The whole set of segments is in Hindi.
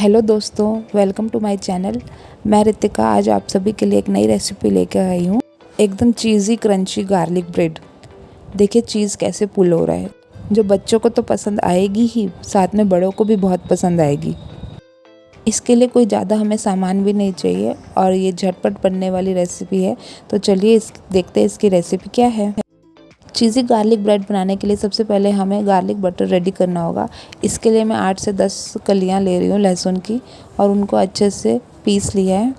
हेलो दोस्तों वेलकम टू माय चैनल मैं रितिका, आज आप सभी के लिए एक नई रेसिपी लेकर आई हूँ। एकदम चीज़ी क्रंची गार्लिक ब्रेड देखिए चीज़ कैसे पुल हो रहा है। जो बच्चों को तो पसंद आएगी ही, साथ में बड़ों को भी बहुत पसंद आएगी। इसके लिए कोई ज़्यादा हमें सामान भी नहीं चाहिए और ये झटपट बनने वाली रेसिपी है। तो चलिए इस, देखते हैं इसकी रेसिपी क्या है। चीज़ी गार्लिक ब्रेड बनाने के लिए सबसे पहले हमें गार्लिक बटर रेडी करना होगा। इसके लिए मैं आठ से दस कलियाँ ले रही हूँ लहसुन की और उनको अच्छे से पीस लिया है।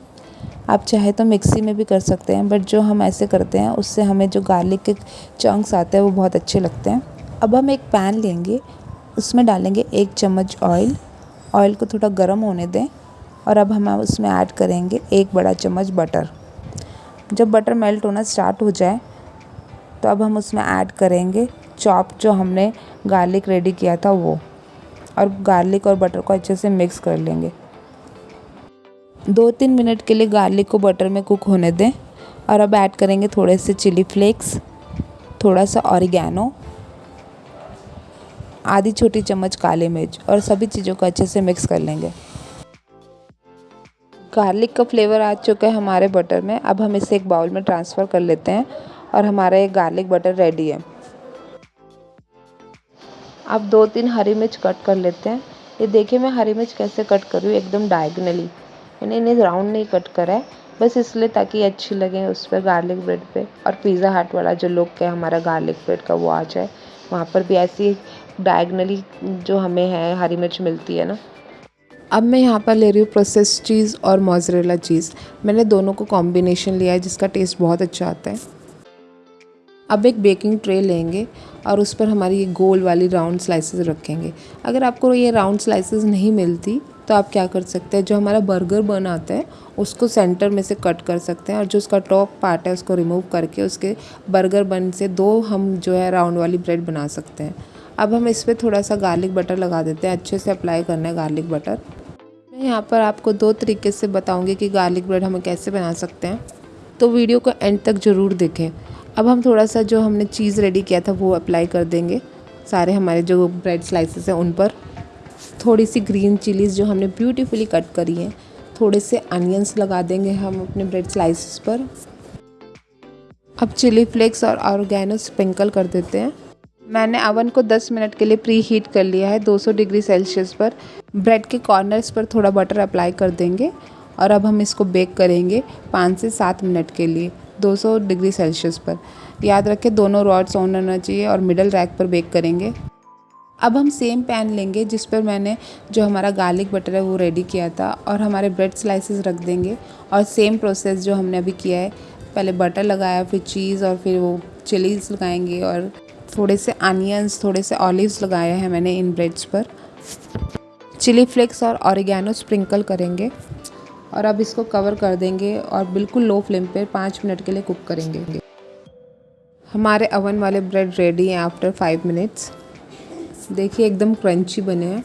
आप चाहे तो मिक्सी में भी कर सकते हैं बट जो हम ऐसे करते हैं, उससे हमें जो गार्लिक के चंक्स आते हैं, वो बहुत अच्छे लगते हैं। अब हम एक पैन लेंगे, उसमें डालेंगे एक चम्मच ऑयल ऑयल को थोड़ा गर्म होने दें और अब हम उसमें ऐड करेंगे एक बड़ा चम्मच बटर जब बटर मेल्ट होना स्टार्ट हो जाए तो अब हम उसमें ऐड करेंगे चॉप जो हमने गार्लिक रेडी किया था वो। और गार्लिक और बटर को अच्छे से मिक्स कर लेंगे। दो तीन मिनट के लिए गार्लिक को बटर में कुक होने दें। और अब ऐड करेंगे थोड़े से चिली फ्लेक्स थोड़ा सा ऑरिगेनो आधी छोटी चम्मच काली मिर्च और सभी चीज़ों को अच्छे से मिक्स कर लेंगे। गार्लिक का फ्लेवर आ चुका है हमारे बटर में। अब हम इसे एक बाउल में ट्रांसफ़र कर लेते हैं। और हमारा ये गार्लिक बटर रेडी है। अब दो तीन हरी मिर्च कट कर लेते हैं। ये देखिए मैं हरी मिर्च कैसे कट कर रही हूँ एकदम डायगनली मैंने इन्हें राउंड नहीं कट करा है। बस इसलिए ताकि अच्छी लगे उस पर गार्लिक ब्रेड पे। और पिज़्ज़ा हट वाला जो लुक है, हमारा गार्लिक ब्रेड का वो आ जाए। वहाँ पर भी ऐसी डायगनली जो हमें है, हरी मिर्च मिलती है ना। अब मैं यहाँ पर ले रही हूँ प्रोसेस चीज़ और मोजरेला चीज़ मैंने दोनों को कॉम्बिनेशन लिया है, जिसका टेस्ट बहुत अच्छा आता है। अब एक बेकिंग ट्रे लेंगे और उस पर हमारी ये गोल वाली राउंड स्लाइसेस रखेंगे। अगर आपको ये राउंड स्लाइसेस नहीं मिलती तो आप क्या कर सकते हैं, जो हमारा बर्गर बन आता है, उसको सेंटर में से कट कर सकते हैं और जो उसका टॉप पार्ट है, उसको रिमूव करके उसके बर्गर बन से दो हम जो है राउंड वाली ब्रेड बना सकते हैं। अब हम इस पर थोड़ा सा गार्लिक बटर लगा देते हैं, अच्छे से अप्लाई करना है गार्लिक बटर मैं यहाँ पर आपको दो तरीके से बताऊँगी कि गार्लिक ब्रेड हम कैसे बना सकते हैं। तो वीडियो को एंड तक ज़रूर देखें। अब हम थोड़ा सा जो हमने चीज़ रेडी किया था, वो अप्लाई कर देंगे। सारे हमारे जो ब्रेड स्लाइसेस हैं, उन पर। थोड़ी सी ग्रीन चिलीज़ जो हमने ब्यूटीफुली कट करी हैं थोड़े से अनियंस लगा देंगे हम अपने ब्रेड स्लाइसेस पर। अब चिली फ्लेक्स और ऑर्गेनो स्प्रिंकल कर देते हैं। मैंने अवन को 10 मिनट के लिए प्री हीट कर लिया है 200 डिग्री सेल्सियस पर। ब्रेड के कॉर्नर्स पर थोड़ा बटर अप्लाई कर देंगे। और अब हम इसको बेक करेंगे पाँच से सात मिनट के लिए 200 डिग्री सेल्सियस पर। याद रखें, दोनों रॉड्स ऑन रहना चाहिए और मिडल रैक पर बेक करेंगे। अब हम सेम पैन लेंगे, जिस पर मैंने जो हमारा गार्लिक बटर है वो रेडी किया था और हमारे ब्रेड स्लाइसेस रख देंगे। और सेम प्रोसेस जो हमने अभी किया है, पहले बटर लगाया, फिर चीज़ और फिर वो चिलीज़ लगाएँगे और थोड़े से अनियंस थोड़े से ऑलिव्स लगाए हैं मैंने इन ब्रेड्स पर। चिली फ्लेक्स और ऑरिगेनो स्प्रिंकल करेंगे। और अब इसको कवर कर देंगे और बिल्कुल लो फ्लेम पे पाँच मिनट के लिए कुक करेंगे। हमारे अवन वाले ब्रेड रेडी हैं आफ्टर फाइव मिनट्स देखिए एकदम क्रंची बने हैं।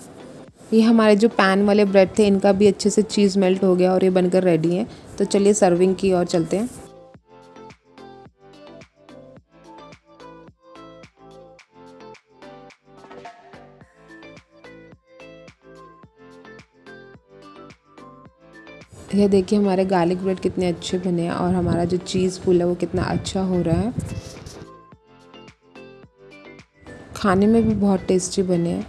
ये हमारे जो पैन वाले ब्रेड थे, इनका भी अच्छे से चीज़ मेल्ट हो गया और ये बनकर रेडी हैं। तो चलिए सर्विंग की और चलते हैं। ये देखिए हमारे गार्लिक ब्रेड कितने अच्छे बने हैं और हमारा जो चीज़ फूल है वो कितना अच्छा हो रहा है। खाने में भी बहुत टेस्टी बने हैं।